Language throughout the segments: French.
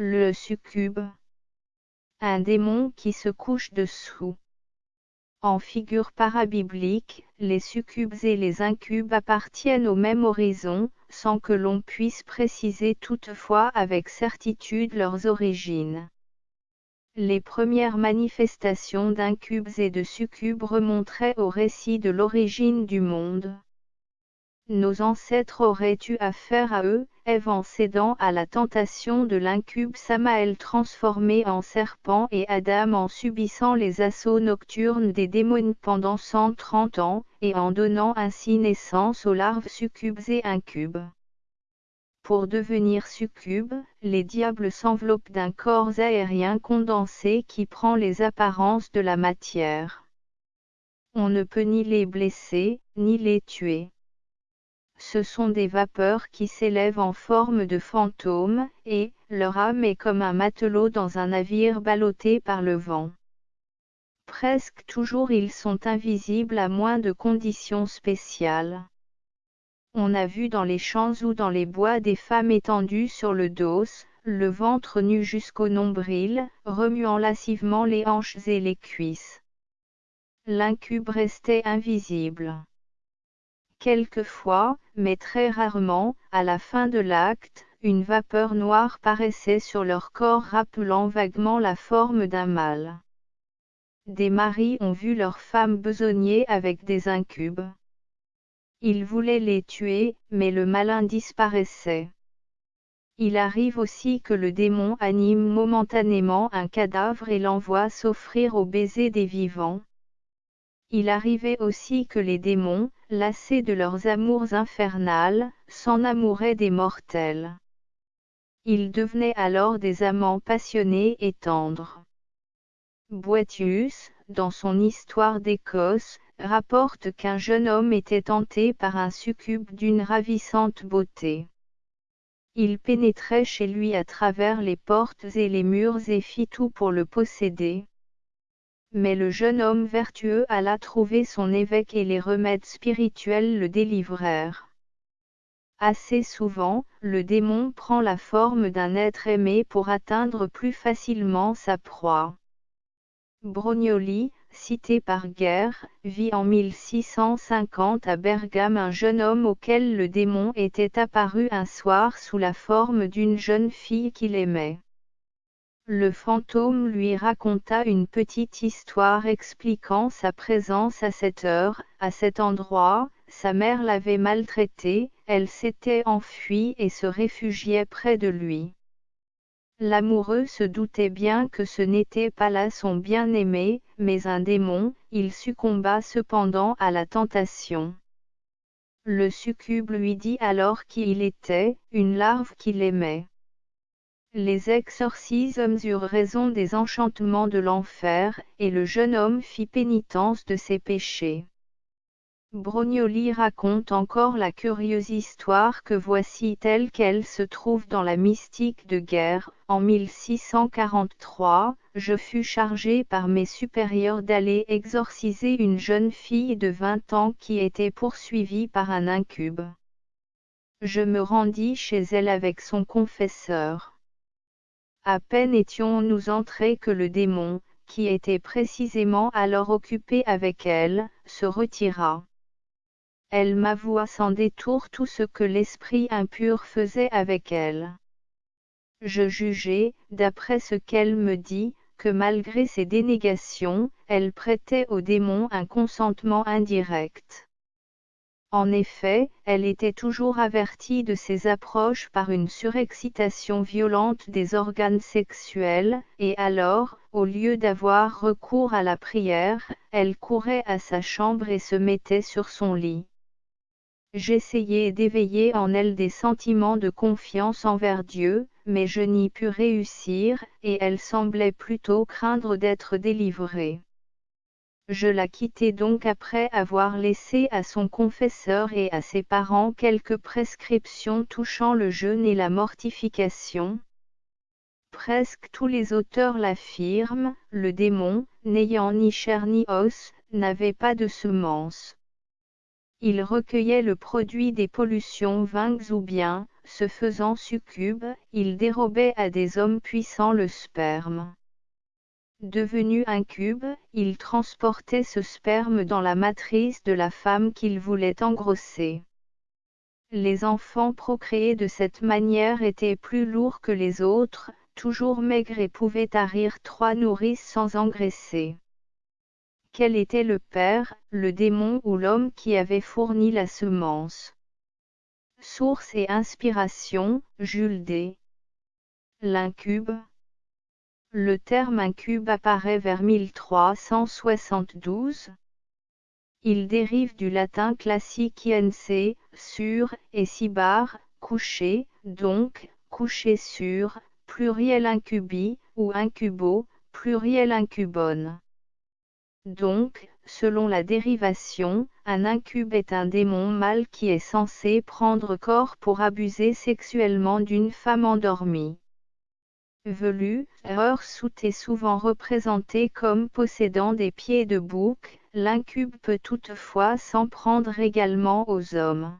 Le succube. Un démon qui se couche dessous. En figure parabiblique, les succubes et les incubes appartiennent au même horizon, sans que l'on puisse préciser toutefois avec certitude leurs origines. Les premières manifestations d'incubes et de succubes remonteraient au récit de l'origine du monde. Nos ancêtres auraient eu affaire à eux, Ève en cédant à la tentation de l'incube Samaël transformé en serpent et Adam en subissant les assauts nocturnes des démons pendant 130 ans, et en donnant ainsi naissance aux larves succubes et incubes. Pour devenir succube, les diables s'enveloppent d'un corps aérien condensé qui prend les apparences de la matière. On ne peut ni les blesser, ni les tuer ce sont des vapeurs qui s'élèvent en forme de fantômes, et, leur âme est comme un matelot dans un navire ballotté par le vent. Presque toujours ils sont invisibles à moins de conditions spéciales. On a vu dans les champs ou dans les bois des femmes étendues sur le dos, le ventre nu jusqu'au nombril, remuant lascivement les hanches et les cuisses. L'incube restait invisible. Quelquefois, mais très rarement, à la fin de l'acte, une vapeur noire paraissait sur leur corps rappelant vaguement la forme d'un mâle. Des maris ont vu leurs femmes besogner avec des incubes. Ils voulaient les tuer, mais le malin disparaissait. Il arrive aussi que le démon anime momentanément un cadavre et l'envoie s'offrir au baiser des vivants. Il arrivait aussi que les démons, lassés de leurs amours infernales, s'en amouraient des mortels. Ils devenaient alors des amants passionnés et tendres. Boetius, dans son Histoire d'Écosse, rapporte qu'un jeune homme était tenté par un succube d'une ravissante beauté. Il pénétrait chez lui à travers les portes et les murs et fit tout pour le posséder. Mais le jeune homme vertueux alla trouver son évêque et les remèdes spirituels le délivrèrent. Assez souvent, le démon prend la forme d'un être aimé pour atteindre plus facilement sa proie. Brognoli, cité par Guerre, vit en 1650 à Bergame un jeune homme auquel le démon était apparu un soir sous la forme d'une jeune fille qu'il aimait. Le fantôme lui raconta une petite histoire expliquant sa présence à cette heure, à cet endroit, sa mère l'avait maltraité, elle s'était enfuie et se réfugiait près de lui. L'amoureux se doutait bien que ce n'était pas là son bien-aimé, mais un démon, il succomba cependant à la tentation. Le succube lui dit alors qui il était, une larve qu'il aimait. Les exorcismes eurent raison des enchantements de l'enfer, et le jeune homme fit pénitence de ses péchés. Brognoli raconte encore la curieuse histoire que voici telle qu'elle se trouve dans la mystique de guerre. En 1643, je fus chargé par mes supérieurs d'aller exorciser une jeune fille de 20 ans qui était poursuivie par un incube. Je me rendis chez elle avec son confesseur. À peine étions-nous entrés que le démon, qui était précisément alors occupé avec elle, se retira. Elle m'avoua sans détour tout ce que l'esprit impur faisait avec elle. Je jugeai, d'après ce qu'elle me dit, que malgré ses dénégations, elle prêtait au démon un consentement indirect. En effet, elle était toujours avertie de ces approches par une surexcitation violente des organes sexuels, et alors, au lieu d'avoir recours à la prière, elle courait à sa chambre et se mettait sur son lit. J'essayai d'éveiller en elle des sentiments de confiance envers Dieu, mais je n'y pus réussir, et elle semblait plutôt craindre d'être délivrée. Je la quittai donc après avoir laissé à son confesseur et à ses parents quelques prescriptions touchant le jeûne et la mortification. Presque tous les auteurs l'affirment, le démon, n'ayant ni chair ni os, n'avait pas de semence. Il recueillait le produit des pollutions vainques ou bien, se faisant succube, il dérobait à des hommes puissants le sperme. Devenu incube, il transportait ce sperme dans la matrice de la femme qu'il voulait engrosser. Les enfants procréés de cette manière étaient plus lourds que les autres, toujours maigres et pouvaient tarir trois nourrices sans engraisser. Quel était le père, le démon ou l'homme qui avait fourni la semence? Source et inspiration, Jules D. L'incube. Le terme incube apparaît vers 1372. Il dérive du latin classique INC, sur, et sibar, coucher, donc, coucher sur, pluriel incubi, ou incubo, pluriel incubone. Donc, selon la dérivation, un incube est un démon mâle qui est censé prendre corps pour abuser sexuellement d'une femme endormie. Velu, soute est souvent représenté comme possédant des pieds de bouc, l'incube peut toutefois s'en prendre également aux hommes.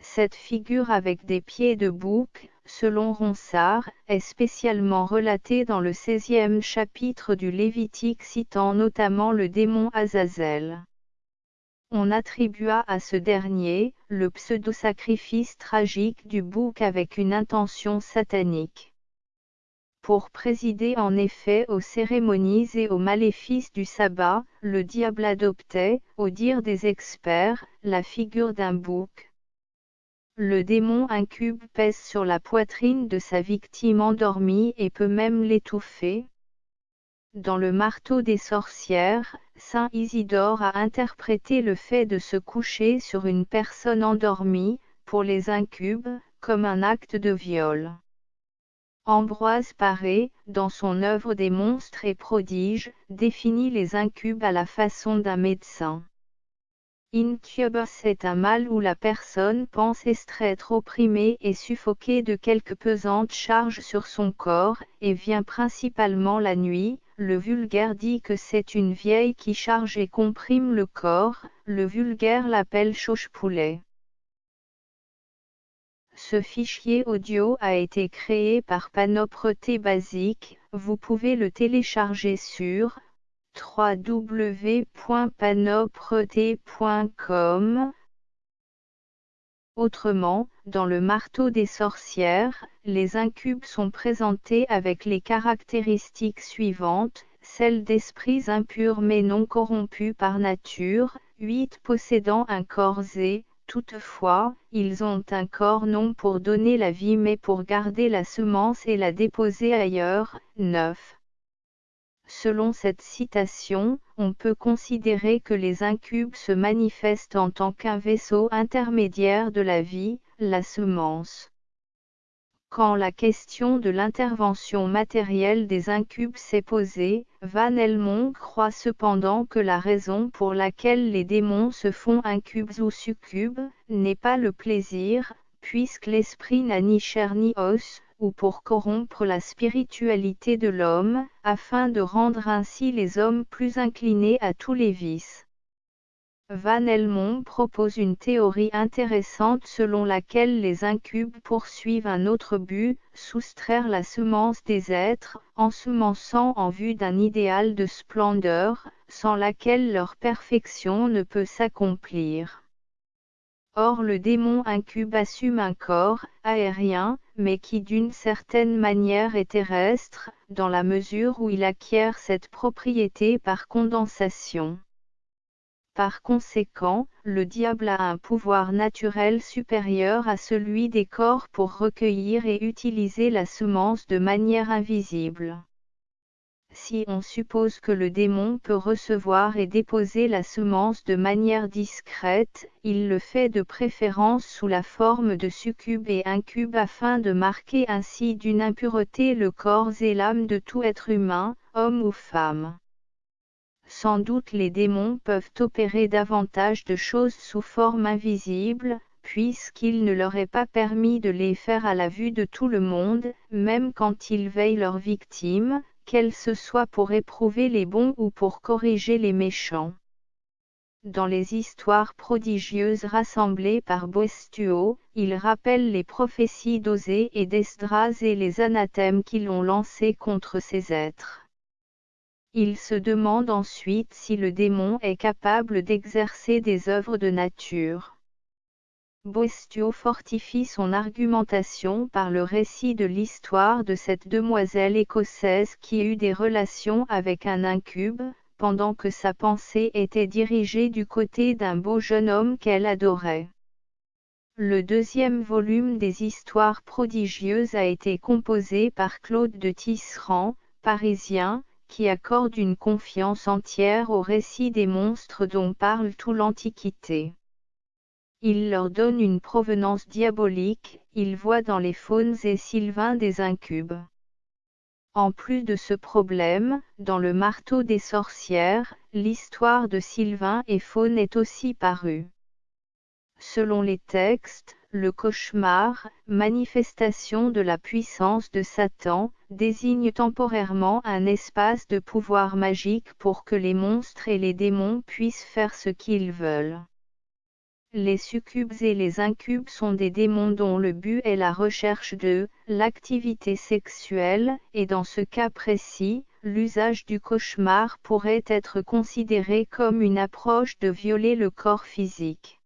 Cette figure avec des pieds de bouc, selon Ronsard, est spécialement relatée dans le 16e chapitre du Lévitique citant notamment le démon Azazel. On attribua à ce dernier, le pseudo-sacrifice tragique du bouc avec une intention satanique. Pour présider en effet aux cérémonies et aux maléfices du sabbat, le diable adoptait, au dire des experts, la figure d'un bouc. Le démon incube pèse sur la poitrine de sa victime endormie et peut même l'étouffer. Dans le marteau des sorcières, Saint Isidore a interprété le fait de se coucher sur une personne endormie, pour les incubes, comme un acte de viol. Ambroise Paré, dans son œuvre des monstres et prodiges, définit les incubes à la façon d'un médecin. Incubus est un mal où la personne pense être opprimée et suffoquée de quelque pesante charge sur son corps, et vient principalement la nuit. Le vulgaire dit que c'est une vieille qui charge et comprime le corps, le vulgaire l'appelle chauche-poulet. Ce fichier audio a été créé par Panopreté Basique, vous pouvez le télécharger sur www.panopreté.com Autrement, dans le marteau des sorcières, les incubes sont présentés avec les caractéristiques suivantes, celles d'esprits impurs mais non corrompus par nature, 8 possédant un corps zé, toutefois, ils ont un corps non pour donner la vie mais pour garder la semence et la déposer ailleurs, 9. Selon cette citation, on peut considérer que les incubes se manifestent en tant qu'un vaisseau intermédiaire de la vie, la semence. Quand la question de l'intervention matérielle des incubes s'est posée, Van Helmont croit cependant que la raison pour laquelle les démons se font incubes ou succubes, n'est pas le plaisir, puisque l'esprit n'a ni chair ni os, ou pour corrompre la spiritualité de l'homme, afin de rendre ainsi les hommes plus inclinés à tous les vices. Van Helmont propose une théorie intéressante selon laquelle les incubes poursuivent un autre but, soustraire la semence des êtres, ensemençant en vue d'un idéal de splendeur, sans laquelle leur perfection ne peut s'accomplir. Or le démon incube assume un corps, aérien, mais qui d'une certaine manière est terrestre, dans la mesure où il acquiert cette propriété par condensation. Par conséquent, le diable a un pouvoir naturel supérieur à celui des corps pour recueillir et utiliser la semence de manière invisible. Si on suppose que le démon peut recevoir et déposer la semence de manière discrète, il le fait de préférence sous la forme de succube et incube afin de marquer ainsi d'une impureté le corps et l'âme de tout être humain, homme ou femme. Sans doute les démons peuvent opérer davantage de choses sous forme invisible, puisqu'il ne leur est pas permis de les faire à la vue de tout le monde, même quand ils veillent leurs victimes, qu'elle ce soit pour éprouver les bons ou pour corriger les méchants. Dans les histoires prodigieuses rassemblées par Boestuo, il rappelle les prophéties d'Osée et d'Esdras et les anathèmes qui l'ont lancé contre ces êtres. Il se demande ensuite si le démon est capable d'exercer des œuvres de nature. Boestuo fortifie son argumentation par le récit de l'histoire de cette demoiselle écossaise qui eut des relations avec un incube, pendant que sa pensée était dirigée du côté d'un beau jeune homme qu'elle adorait. Le deuxième volume des histoires prodigieuses a été composé par Claude de Tisserand, parisien, qui accorde une confiance entière au récit des monstres dont parle tout l'Antiquité. Il leur donne une provenance diabolique, il voit dans les faunes et sylvains des incubes. En plus de ce problème, dans le marteau des sorcières, l'histoire de Sylvain et Faune est aussi parue. Selon les textes, le cauchemar, manifestation de la puissance de Satan, désigne temporairement un espace de pouvoir magique pour que les monstres et les démons puissent faire ce qu'ils veulent. Les succubes et les incubes sont des démons dont le but est la recherche de l'activité sexuelle, et dans ce cas précis, l'usage du cauchemar pourrait être considéré comme une approche de violer le corps physique.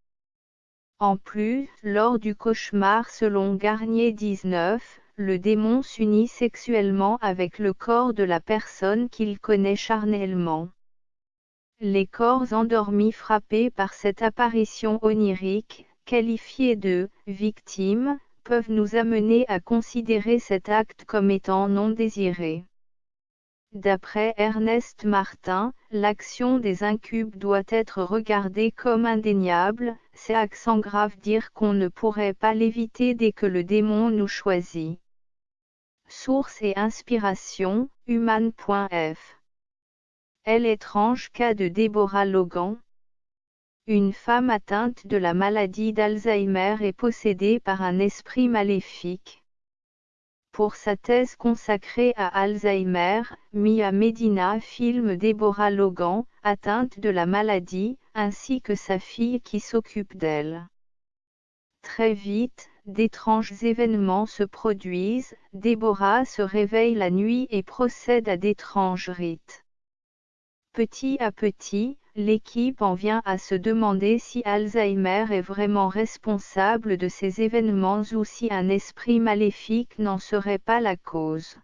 En plus, lors du cauchemar selon Garnier 19, le démon s'unit sexuellement avec le corps de la personne qu'il connaît charnellement. Les corps endormis frappés par cette apparition onirique, qualifiés de victimes, peuvent nous amener à considérer cet acte comme étant non désiré. D'après Ernest Martin, l'action des incubes doit être regardée comme indéniable, c'est accent grave dire qu'on ne pourrait pas l'éviter dès que le démon nous choisit. Source et inspiration, human.f elle étrange cas de Deborah Logan. Une femme atteinte de la maladie d'Alzheimer est possédée par un esprit maléfique. Pour sa thèse consacrée à Alzheimer, Mia Medina filme Deborah Logan, atteinte de la maladie, ainsi que sa fille qui s'occupe d'elle. Très vite, d'étranges événements se produisent, Deborah se réveille la nuit et procède à d'étranges rites. Petit à petit, l'équipe en vient à se demander si Alzheimer est vraiment responsable de ces événements ou si un esprit maléfique n'en serait pas la cause.